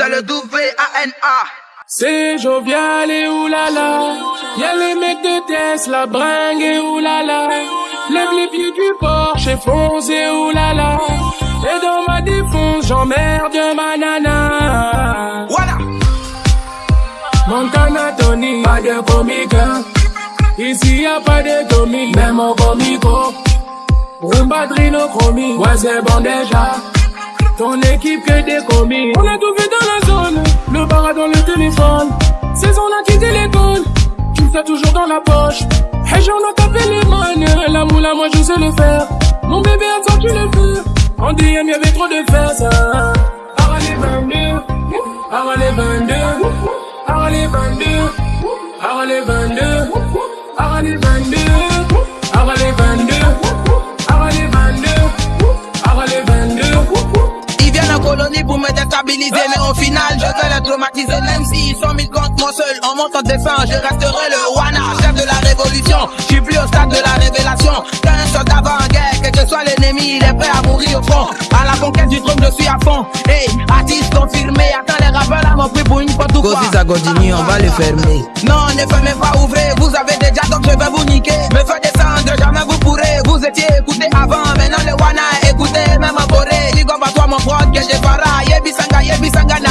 C'est le W-A-N-A. C'est jovial et oulala. Y'a les mecs de Tesla, bringue et oulala. Lève les pieds du Porsche et fonce et oulala. Et dans ma défonce, j'emmerde ma nana. Voilà. Montana Tony, pas de comique. Ici y a pas de Tommy, même au comico. Rumba Drino Chromie, ouais c'est bon déjà. Ton équipe que des commis. On a tout vu dans la zone, le bar dans le téléphone. Saison on a quitté l'école, tu le fais toujours dans la poche. Hey j'en ai tapé les manes, la moula moi je sais le faire. Mon bébé attends tu le fais. En DM y'avait trop de fesses. Ah les 22, ah les 22, ah les 22, ah les 22, ah les 22, mais au final, je vais les traumatiser. Même s'ils sont mis contre moi seul, en montant descend, je resterai le Wana, chef de la révolution. Je suis plus au stade de la révélation qu'un soldat en guerre, quel que soit l'ennemi, il est prêt à mourir au front. À la conquête du trône, je suis à fond. Hey, artiste confirmé, attends les rappeurs là m'ont pris pour une pote ou quoi? Si ça continue, on va le fermer. Non, ne fermez pas, ouvrez, vous avez déjà donc je vais vous niquer. Me faire descendre, jamais vous pourrez. Vous étiez écouté avant, kwogye gye bara yebisanga yebisanga na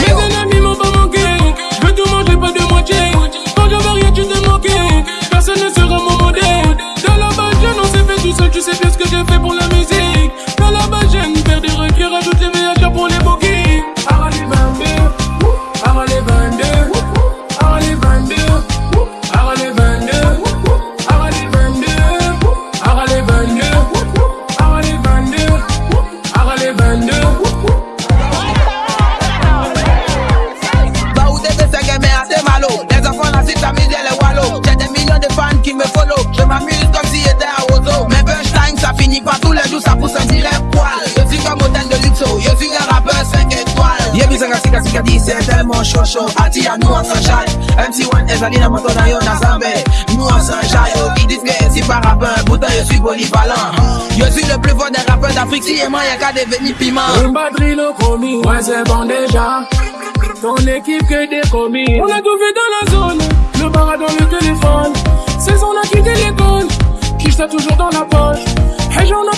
c'est tellement chaud chaud. Ati à nous on s'enjaille. MC1 Ezalina Montona yo na Zambé. Nous on s'enjaille. Oh, Ils disent que je suis pas rappeur, pourtant je suis polyvalent. Je suis le plus fort des rappeurs d'Afrique. Si et moi y'a qu'à devenir piment. Rumba Drilo commis, ouais c'est bon déjà. Ton équipe que des commis. On a tout vu dans la zone, le bar dans le téléphone. Saison on a quitté l'école, qui toujours dans la poche. Hey j'en